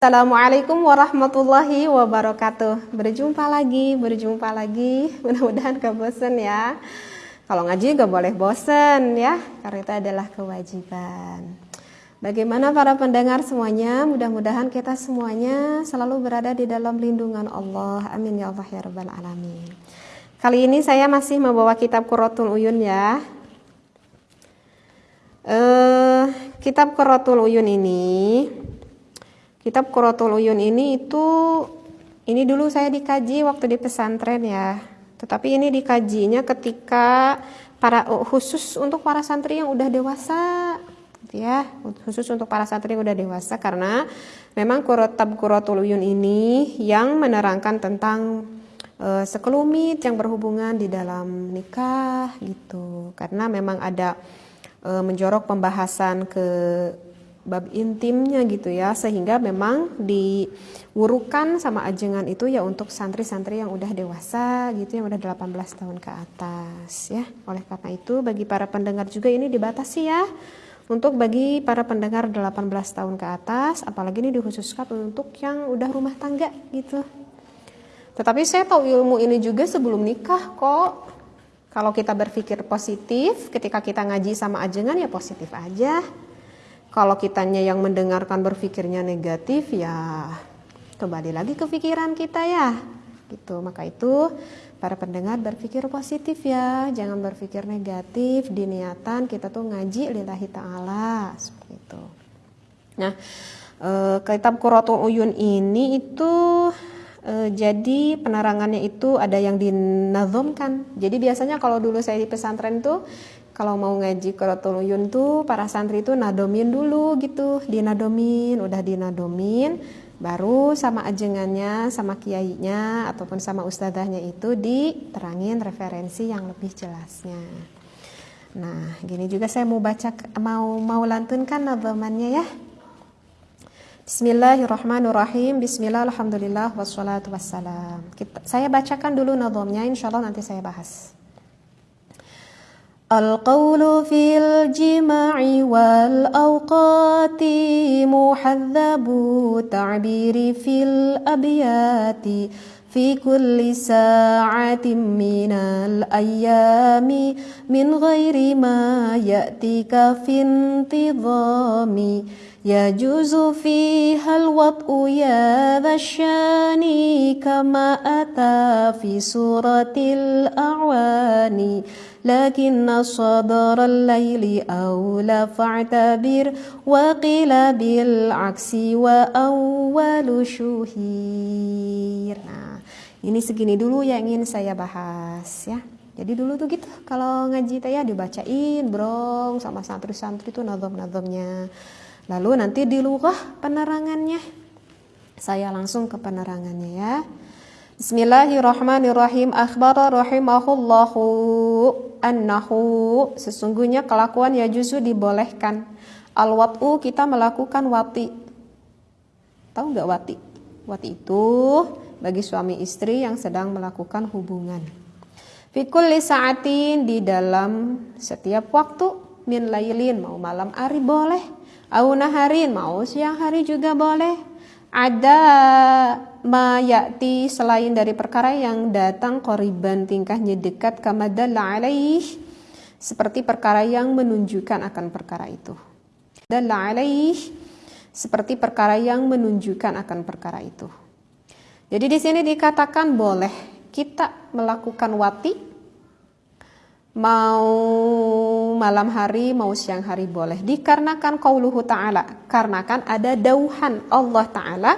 Assalamualaikum warahmatullahi wabarakatuh. Berjumpa lagi, berjumpa lagi. Mudah-mudahan gak bosen ya. Kalau ngaji gak boleh bosen ya Karena itu adalah kewajiban. Bagaimana para pendengar semuanya? Mudah-mudahan kita semuanya Selalu berada di dalam lindungan Allah. Amin ya Allah ya Rabbal Alamin. Kali ini saya masih membawa kitab Quratul Uyun ya. Uh, Kitab Quratul Uyun ini Kitab Quratul Uyun ini itu ini dulu saya dikaji waktu di pesantren ya. Tetapi ini dikajinya ketika para khusus untuk para santri yang udah dewasa gitu ya. Khusus untuk para santri yang udah dewasa karena memang Kitab Quratul Uyun ini yang menerangkan tentang uh, sekelumit yang berhubungan di dalam nikah gitu. Karena memang ada uh, menjorok pembahasan ke bab intimnya gitu ya sehingga memang diurukan sama ajengan itu ya untuk santri-santri yang udah dewasa gitu yang udah 18 tahun ke atas ya. Oleh karena itu bagi para pendengar juga ini dibatasi ya untuk bagi para pendengar 18 tahun ke atas apalagi ini dikhususkan untuk yang udah rumah tangga gitu. Tetapi saya tahu ilmu ini juga sebelum nikah kok. Kalau kita berpikir positif ketika kita ngaji sama ajengan ya positif aja kalau kitanya yang mendengarkan berpikirnya negatif ya kembali lagi ke pikiran kita ya. Gitu. Maka itu para pendengar berpikir positif ya, jangan berpikir negatif. Di niatan kita tuh ngaji lillahi taala seperti itu. Nah, e, kitab Quratul Uyun ini itu e, jadi penerangannya itu ada yang dinazomkan. Jadi biasanya kalau dulu saya di pesantren tuh kalau mau ngaji Qiratul Uyun tuh para santri itu nadomin dulu gitu, dinadomin, udah dinadomin, baru sama ajengannya, sama kiainya ataupun sama ustazahnya itu diterangin referensi yang lebih jelasnya. Nah, gini juga saya mau baca mau mau lantunkan nadomannya ya. Bismillahirrahmanirrahim. Bismillah, alhamdulillah, wassalatu wassalam. Kita, saya bacakan dulu nazomnya, insya Allah nanti saya bahas. القول في الجماع والأوقات محذب تعبير في الأبيات في كل ساعة من الأيام من غير ما يأتيك في انتظام. يجوز فيها الوطء يا ذا الشان كما أتى في سورة الأعوان لكن صدر الليل أولى فاعتبر وقيل بالعكس وأول شهير nah ini segini dulu yang ingin saya bahas ya jadi dulu tuh gitu kalau ngaji teh ya dibacain brong sama santri-santri tuh nazom-nazomnya lalu nanti di lughah penerangannya saya langsung ke penerangannya ya Bismillahirrahmanirrahim. Akhbara rahimahullahu annahu sesungguhnya kelakuan ya justru dibolehkan. Al-wat'u kita melakukan wati. Tahu nggak wati? Wati itu bagi suami istri yang sedang melakukan hubungan. Fikul sa'atin di dalam setiap waktu min lailin mau malam hari boleh, au naharin mau siang hari juga boleh ada mayati selain dari perkara yang datang koriban tingkahnya dekat kamadalla alaih seperti perkara yang menunjukkan akan perkara itu. Dalla alaih seperti perkara yang menunjukkan akan perkara itu. Jadi di sini dikatakan boleh kita melakukan wati mau malam hari mau siang hari boleh. Dikarenakan qauluhu ta'ala karena kan ada dauhan Allah ta'ala.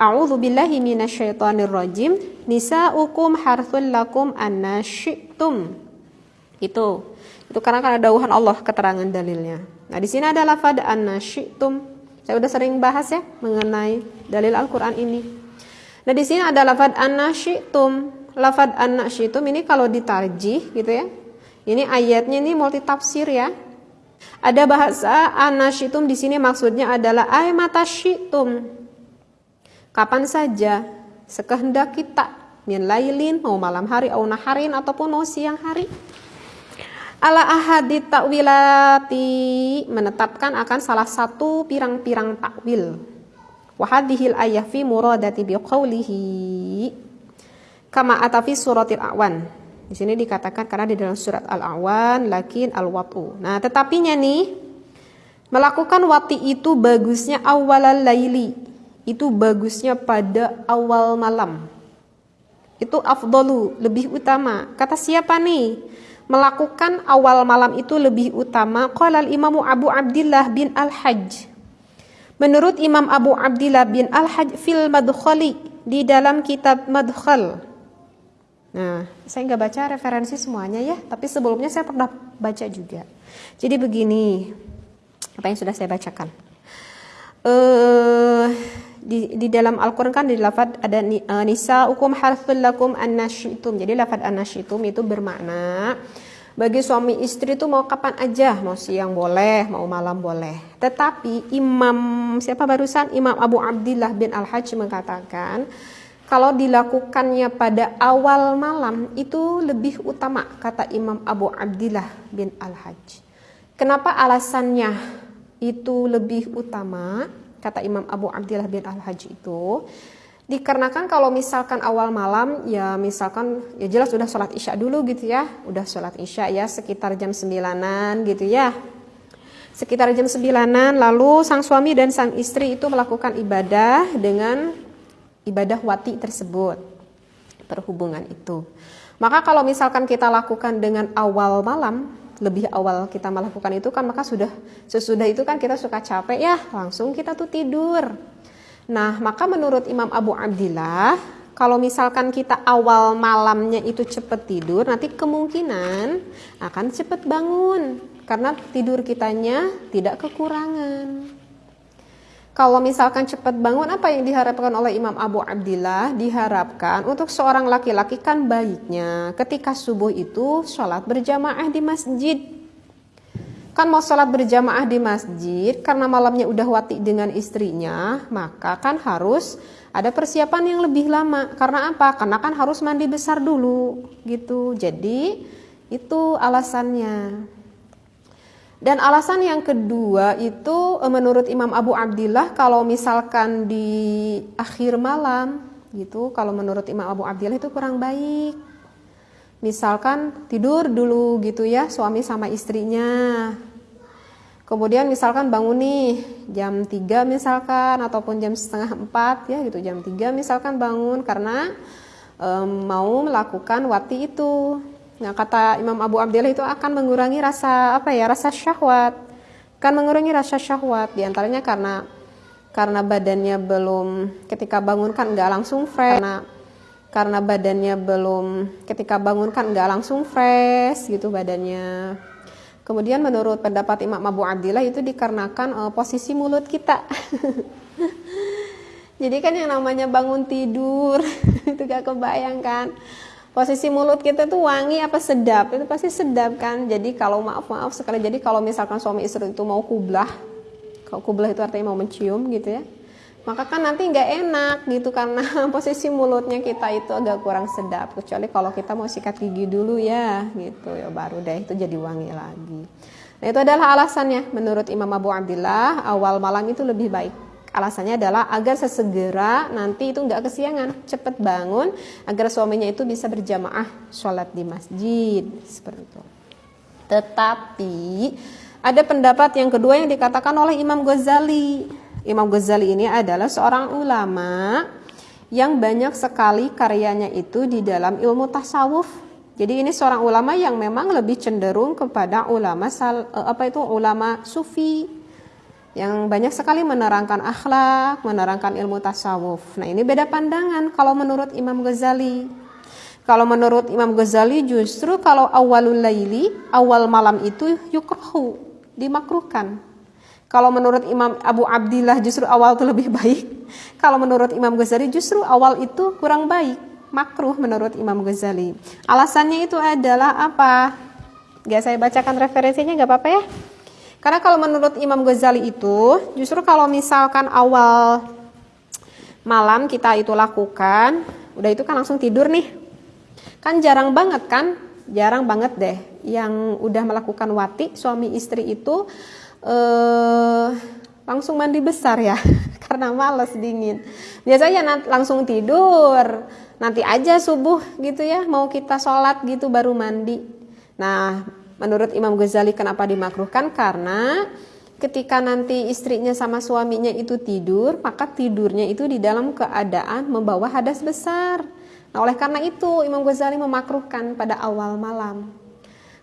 A'udzu billahi minasyaitonir rajim. Nisaukum harthul lakum annasyitum itu. Itu karena kan ada dauhan Allah keterangan dalilnya. Nah di sini ada lafad annasyitum saya udah sering bahas ya mengenai dalil Al-Qur'an ini. Nah di sini ada lafad annasyitum lafad annasyitum ini kalau ditarjih gitu ya ini ayatnya ini multi tafsir ya. Ada bahasa anasyitum di sini maksudnya adalah ay matasyitum. Kapan saja sekehendak kita min lailin mau malam hari au naharin ataupun mau siang hari. Ala ahadit takwilati menetapkan akan salah satu pirang-pirang takwil. Wahadihil ayah fi muradati biqaulihi kama atafi suratil awan. Di sini dikatakan karena di dalam surat Al-Awan lakin al-wat'u. Nah, tetapinya nih melakukan wati itu bagusnya awalal laili. Itu bagusnya pada awal malam. Itu afdalu, lebih utama. Kata siapa nih? Melakukan awal malam itu lebih utama. Qala al-Imam Abu Abdullah bin Al-Hajj. Menurut Imam Abu Abdullah bin Al-Hajj fil Madkhali di dalam kitab Madkhal Nah, saya nggak baca referensi semuanya ya, tapi sebelumnya saya pernah baca juga. Jadi begini, apa yang sudah saya bacakan. Uh, di, di dalam Al-Quran kan di lafad ada uh, nisa ukum harful lakum anashitum. Jadi lafad anashitum itu bermakna bagi suami istri itu mau kapan aja, mau siang boleh, mau malam boleh. Tetapi Imam siapa barusan Imam Abu Abdullah bin Al-Hajj mengatakan kalau dilakukannya pada awal malam itu lebih utama kata Imam Abu Abdillah bin Al-Hajj. Kenapa alasannya itu lebih utama kata Imam Abu Abdillah bin Al-Hajj itu? Dikarenakan kalau misalkan awal malam ya misalkan ya jelas udah sholat isya dulu gitu ya udah sholat isya ya sekitar jam sembilanan gitu ya sekitar jam sembilanan lalu sang suami dan sang istri itu melakukan ibadah dengan ibadah wati tersebut perhubungan itu. Maka kalau misalkan kita lakukan dengan awal malam lebih awal kita melakukan itu kan maka sudah sesudah itu kan kita suka capek ya langsung kita tuh tidur. Nah maka menurut Imam Abu Abdillah kalau misalkan kita awal malamnya itu cepat tidur nanti kemungkinan akan cepat bangun. Karena tidur kitanya tidak kekurangan kalau misalkan cepat bangun apa yang diharapkan oleh Imam Abu Abdillah? Diharapkan untuk seorang laki-laki kan baiknya ketika subuh itu sholat berjamaah di masjid. Kan mau sholat berjamaah di masjid karena malamnya udah wati dengan istrinya maka kan harus ada persiapan yang lebih lama. Karena apa? Karena kan harus mandi besar dulu gitu. Jadi itu alasannya dan alasan yang kedua itu eh, menurut Imam Abu Abdillah kalau misalkan di akhir malam gitu, kalau menurut Imam Abu Abdillah itu kurang baik. Misalkan tidur dulu gitu ya suami sama istrinya. Kemudian misalkan bangun nih jam 3 misalkan ataupun jam setengah 4 ya gitu jam 3 misalkan bangun karena um, mau melakukan wati itu. Nah, kata Imam Abu Abdillah itu akan mengurangi rasa apa ya? Rasa syahwat. Kan mengurangi rasa syahwat di antaranya karena karena badannya belum ketika bangun kan nggak langsung fresh karena karena badannya belum ketika bangun kan nggak langsung fresh gitu badannya. Kemudian menurut pendapat Imam Abu Abdillah itu dikarenakan uh, posisi mulut kita. Jadi kan yang namanya bangun tidur itu gak kebayangkan posisi mulut kita tuh wangi apa sedap? Itu pasti sedap kan? Jadi kalau maaf maaf sekali. Jadi kalau misalkan suami istri itu mau kublah kalau kublah itu artinya mau mencium gitu ya maka kan nanti nggak enak gitu karena posisi mulutnya kita itu agak kurang sedap. Kecuali kalau kita mau sikat gigi dulu ya gitu. Ya baru deh itu jadi wangi lagi. Nah itu adalah alasannya menurut Imam Abu Abdillah. Awal malam itu lebih baik Alasannya adalah agar sesegera nanti itu nggak kesiangan, cepat bangun agar suaminya itu bisa berjamaah sholat di masjid seperti itu. Tetapi ada pendapat yang kedua yang dikatakan oleh Imam Ghazali. Imam Ghazali ini adalah seorang ulama yang banyak sekali karyanya itu di dalam ilmu tasawuf. Jadi ini seorang ulama yang memang lebih cenderung kepada ulama sal, eh, apa itu ulama sufi yang banyak sekali menerangkan akhlak, menerangkan ilmu tasawuf. Nah, ini beda pandangan kalau menurut Imam Ghazali. Kalau menurut Imam Ghazali justru kalau awalul laili, awal malam itu yukrahu, dimakruhkan. Kalau menurut Imam Abu Abdillah justru awal itu lebih baik. Kalau menurut Imam Ghazali justru awal itu kurang baik, makruh menurut Imam Ghazali. Alasannya itu adalah apa? Gak saya bacakan referensinya gak apa-apa ya? Karena kalau menurut Imam Ghazali itu, justru kalau misalkan awal malam kita itu lakukan, udah itu kan langsung tidur nih. Kan jarang banget kan? Jarang banget deh yang udah melakukan wati suami istri itu eh langsung mandi besar ya. karena males dingin. Biasanya nanti langsung tidur, nanti aja subuh gitu ya, mau kita sholat gitu baru mandi. Nah, menurut Imam Ghazali kenapa dimakruhkan? Karena ketika nanti istrinya sama suaminya itu tidur, maka tidurnya itu di dalam keadaan membawa hadas besar. Nah, oleh karena itu Imam Ghazali memakruhkan pada awal malam.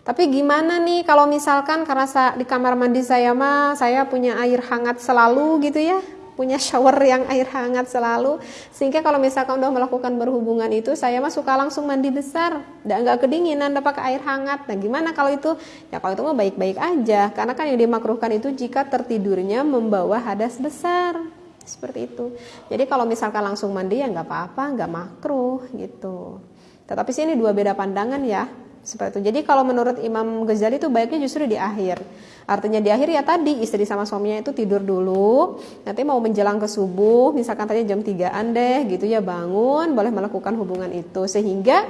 Tapi gimana nih kalau misalkan karena di kamar mandi saya mah saya punya air hangat selalu gitu ya, punya shower yang air hangat selalu. Sehingga kalau misalkan udah melakukan berhubungan itu saya mah suka langsung mandi besar. Dan nggak kedinginan udah pakai air hangat. Nah gimana kalau itu? Ya kalau itu mah baik-baik aja. Karena kan yang dimakruhkan itu jika tertidurnya membawa hadas besar. Seperti itu. Jadi kalau misalkan langsung mandi ya nggak apa-apa nggak makruh gitu. Tetapi sini dua beda pandangan ya seperti itu. Jadi kalau menurut Imam Ghazali itu baiknya justru di akhir. Artinya di akhir ya tadi istri sama suaminya itu tidur dulu, nanti mau menjelang ke subuh, misalkan tadi jam 3-an deh gitu ya bangun, boleh melakukan hubungan itu. Sehingga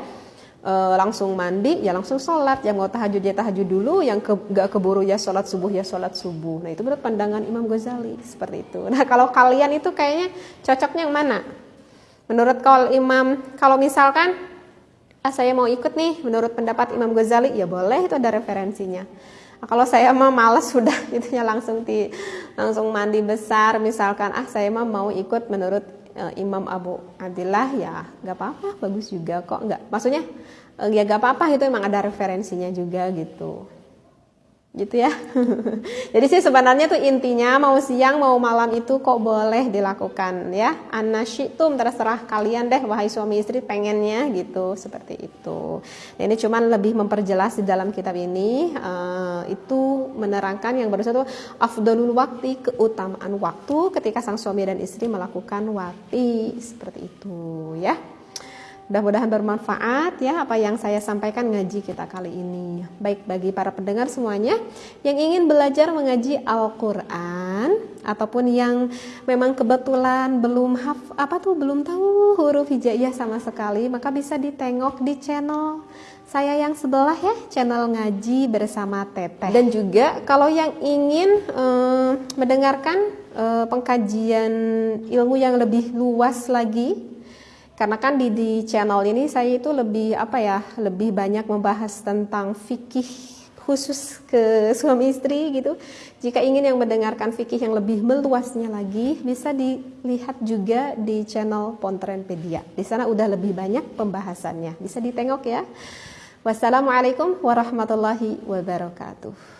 e, langsung mandi ya langsung sholat. Yang mau tahajud ya tahajud dulu. Yang ke, gak keburu ya sholat subuh ya sholat subuh. Nah itu menurut pandangan Imam Ghazali seperti itu. Nah kalau kalian itu kayaknya cocoknya yang mana? Menurut kalau Imam kalau misalkan ah saya mau ikut nih menurut pendapat Imam Ghazali ya boleh itu ada referensinya. Nah, kalau saya mah males sudah itunya langsung di langsung mandi besar misalkan ah saya mah mau ikut menurut uh, Imam Abu Abdillah ya nggak apa-apa bagus juga kok nggak maksudnya uh, ya nggak apa-apa itu emang ada referensinya juga gitu gitu ya. Jadi sih sebenarnya tuh intinya mau siang mau malam itu kok boleh dilakukan ya. Anasyitum terserah kalian deh wahai suami istri pengennya gitu seperti itu. Nah, ini cuman lebih memperjelas di dalam kitab ini uh, itu menerangkan yang baru satu afdalul waktu keutamaan waktu ketika sang suami dan istri melakukan wati seperti itu ya. Mudah-mudahan bermanfaat ya apa yang saya sampaikan ngaji kita kali ini. Baik bagi para pendengar semuanya yang ingin belajar mengaji Al-Qur'an ataupun yang memang kebetulan belum haf apa tuh belum tahu huruf hijaiyah sama sekali, maka bisa ditengok di channel saya yang sebelah ya, channel ngaji bersama Teteh. Dan juga kalau yang ingin eh, mendengarkan eh, pengkajian ilmu yang lebih luas lagi karena kan di, di channel ini saya itu lebih apa ya lebih banyak membahas tentang fikih khusus ke suami istri gitu. Jika ingin yang mendengarkan fikih yang lebih meluasnya lagi bisa dilihat juga di channel Pontrenpedia. Di sana udah lebih banyak pembahasannya. Bisa ditengok ya. Wassalamualaikum warahmatullahi wabarakatuh